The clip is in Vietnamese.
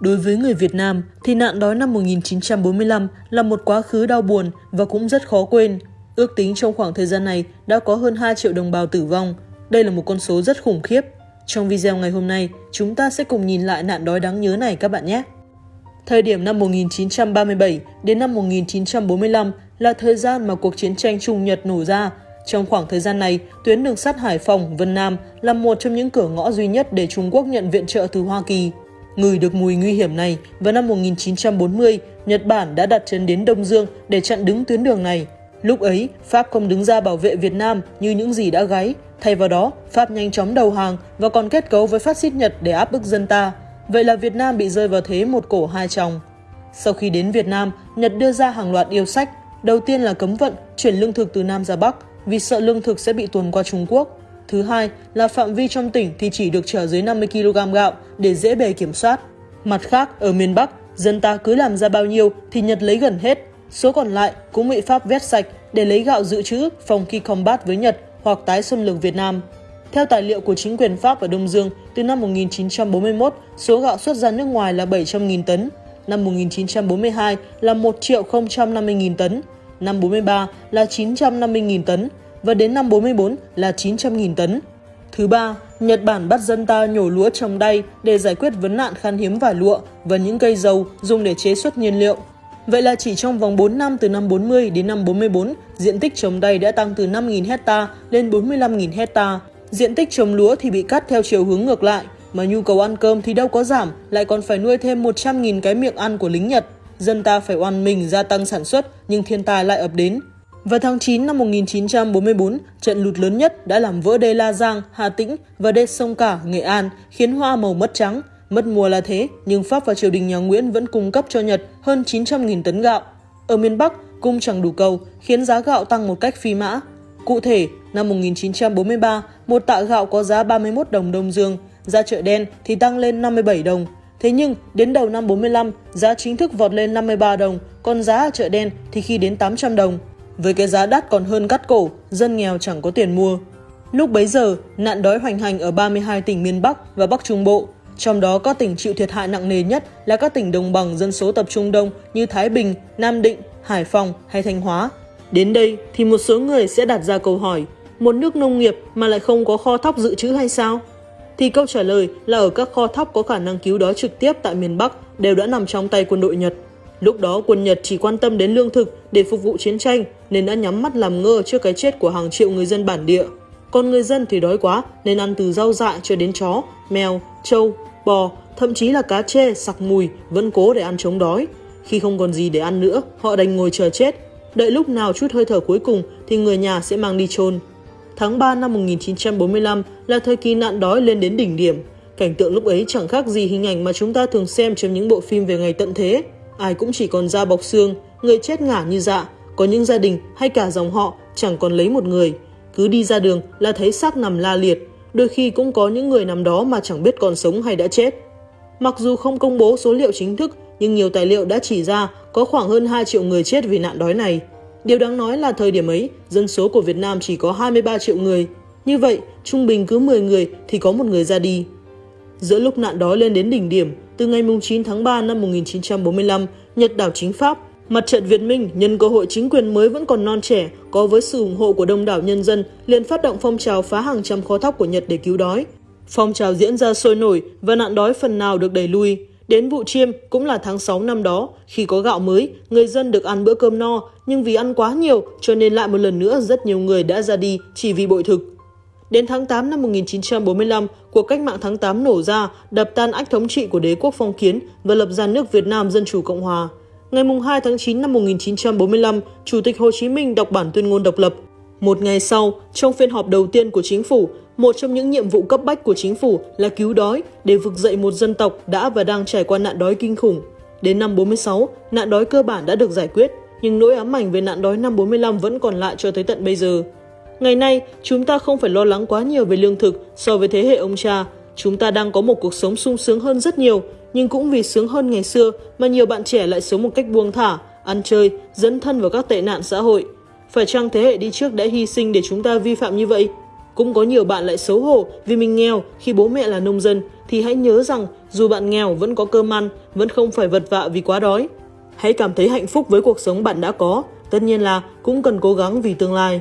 Đối với người Việt Nam thì nạn đói năm 1945 là một quá khứ đau buồn và cũng rất khó quên. Ước tính trong khoảng thời gian này đã có hơn 2 triệu đồng bào tử vong. Đây là một con số rất khủng khiếp. Trong video ngày hôm nay, chúng ta sẽ cùng nhìn lại nạn đói đáng nhớ này các bạn nhé. Thời điểm năm 1937 đến năm 1945 là thời gian mà cuộc chiến tranh Trung Nhật nổ ra. Trong khoảng thời gian này, tuyến đường sắt Hải Phòng, Vân Nam là một trong những cửa ngõ duy nhất để Trung Quốc nhận viện trợ từ Hoa Kỳ. Ngửi được mùi nguy hiểm này, vào năm 1940, Nhật Bản đã đặt chân đến Đông Dương để chặn đứng tuyến đường này. Lúc ấy, Pháp không đứng ra bảo vệ Việt Nam như những gì đã gáy. Thay vào đó, Pháp nhanh chóng đầu hàng và còn kết cấu với phát xít Nhật để áp bức dân ta. Vậy là Việt Nam bị rơi vào thế một cổ hai chồng. Sau khi đến Việt Nam, Nhật đưa ra hàng loạt yêu sách. Đầu tiên là cấm vận, chuyển lương thực từ Nam ra Bắc vì sợ lương thực sẽ bị tuồn qua Trung Quốc. Thứ hai là phạm vi trong tỉnh thì chỉ được chở dưới 50 kg gạo để dễ bề kiểm soát. Mặt khác, ở miền Bắc, dân ta cứ làm ra bao nhiêu thì Nhật lấy gần hết. Số còn lại cũng bị Pháp vét sạch để lấy gạo dự trữ phòng khi combat với Nhật hoặc tái xâm lược Việt Nam. Theo tài liệu của chính quyền Pháp ở Đông Dương, từ năm 1941, số gạo xuất ra nước ngoài là 700.000 tấn, năm 1942 là 1 triệu 050.000 tấn, năm 43 là 950.000 tấn và đến năm 44 là 900.000 tấn. Thứ ba, Nhật Bản bắt dân ta nhổ lúa trồng đay để giải quyết vấn nạn khan hiếm vải lụa và những cây dầu dùng để chế xuất nhiên liệu. Vậy là chỉ trong vòng 4 năm từ năm 40 đến năm 44, diện tích trồng đay đã tăng từ 5.000 hecta lên 45.000 hecta. Diện tích trồng lúa thì bị cắt theo chiều hướng ngược lại, mà nhu cầu ăn cơm thì đâu có giảm, lại còn phải nuôi thêm 100.000 cái miệng ăn của lính Nhật. Dân ta phải oan mình gia tăng sản xuất, nhưng thiên tai lại ập đến. Vào tháng 9 năm 1944, trận lụt lớn nhất đã làm vỡ đê La Giang, Hà Tĩnh và đê sông Cả, Nghệ An, khiến hoa màu mất trắng. Mất mùa là thế, nhưng Pháp và triều đình nhà Nguyễn vẫn cung cấp cho Nhật hơn 900.000 tấn gạo. Ở miền Bắc, cung chẳng đủ cầu, khiến giá gạo tăng một cách phi mã. Cụ thể, năm 1943, một tạ gạo có giá 31 đồng Đông Dương, ra chợ đen thì tăng lên 57 đồng. Thế nhưng, đến đầu năm 45, giá chính thức vọt lên 53 đồng, còn giá ở chợ đen thì khi đến 800 đồng. Với cái giá đắt còn hơn cắt cổ, dân nghèo chẳng có tiền mua. Lúc bấy giờ, nạn đói hoành hành ở 32 tỉnh miền Bắc và Bắc Trung Bộ. Trong đó các tỉnh chịu thiệt hại nặng nề nhất là các tỉnh đồng bằng dân số tập trung đông như Thái Bình, Nam Định, Hải Phòng hay Thanh Hóa. Đến đây thì một số người sẽ đặt ra câu hỏi, một nước nông nghiệp mà lại không có kho thóc dự trữ hay sao? Thì câu trả lời là ở các kho thóc có khả năng cứu đói trực tiếp tại miền Bắc đều đã nằm trong tay quân đội Nhật. Lúc đó quân Nhật chỉ quan tâm đến lương thực để phục vụ chiến tranh nên đã nhắm mắt làm ngơ trước cái chết của hàng triệu người dân bản địa. Còn người dân thì đói quá nên ăn từ rau dại cho đến chó, mèo, trâu, bò, thậm chí là cá chê, sặc mùi vẫn cố để ăn chống đói. Khi không còn gì để ăn nữa, họ đành ngồi chờ chết. Đợi lúc nào chút hơi thở cuối cùng thì người nhà sẽ mang đi chôn. Tháng 3 năm 1945 là thời kỳ nạn đói lên đến đỉnh điểm. Cảnh tượng lúc ấy chẳng khác gì hình ảnh mà chúng ta thường xem trong những bộ phim về ngày tận thế ai cũng chỉ còn da bọc xương, người chết ngả như dạ, có những gia đình hay cả dòng họ chẳng còn lấy một người. Cứ đi ra đường là thấy xác nằm la liệt, đôi khi cũng có những người nằm đó mà chẳng biết còn sống hay đã chết. Mặc dù không công bố số liệu chính thức, nhưng nhiều tài liệu đã chỉ ra có khoảng hơn 2 triệu người chết vì nạn đói này. Điều đáng nói là thời điểm ấy, dân số của Việt Nam chỉ có 23 triệu người. Như vậy, trung bình cứ 10 người thì có một người ra đi. Giữa lúc nạn đói lên đến đỉnh điểm, từ ngày 9 tháng 3 năm 1945, Nhật đảo chính Pháp, Mặt trận Việt Minh nhân cơ hội chính quyền mới vẫn còn non trẻ, có với sự ủng hộ của đông đảo nhân dân, liền phát động phong trào phá hàng trăm kho thóc của Nhật để cứu đói. Phong trào diễn ra sôi nổi và nạn đói phần nào được đẩy lui. Đến vụ chiêm cũng là tháng 6 năm đó, khi có gạo mới, người dân được ăn bữa cơm no, nhưng vì ăn quá nhiều cho nên lại một lần nữa rất nhiều người đã ra đi chỉ vì bội thực. Đến tháng 8 năm 1945, cuộc cách mạng tháng 8 nổ ra, đập tan ách thống trị của đế quốc phong kiến và lập ra nước Việt Nam Dân Chủ Cộng Hòa. Ngày 2 tháng 9 năm 1945, Chủ tịch Hồ Chí Minh đọc bản tuyên ngôn độc lập. Một ngày sau, trong phiên họp đầu tiên của chính phủ, một trong những nhiệm vụ cấp bách của chính phủ là cứu đói để vực dậy một dân tộc đã và đang trải qua nạn đói kinh khủng. Đến năm 46, nạn đói cơ bản đã được giải quyết, nhưng nỗi ám ảnh về nạn đói năm 45 vẫn còn lại cho tới tận bây giờ. Ngày nay, chúng ta không phải lo lắng quá nhiều về lương thực so với thế hệ ông cha. Chúng ta đang có một cuộc sống sung sướng hơn rất nhiều, nhưng cũng vì sướng hơn ngày xưa mà nhiều bạn trẻ lại sống một cách buông thả, ăn chơi, dẫn thân vào các tệ nạn xã hội. Phải chăng thế hệ đi trước đã hy sinh để chúng ta vi phạm như vậy? cũng có nhiều bạn lại xấu hổ vì mình nghèo khi bố mẹ là nông dân thì hãy nhớ rằng dù bạn nghèo vẫn có cơm ăn, vẫn không phải vật vạ vì quá đói. Hãy cảm thấy hạnh phúc với cuộc sống bạn đã có, tất nhiên là cũng cần cố gắng vì tương lai.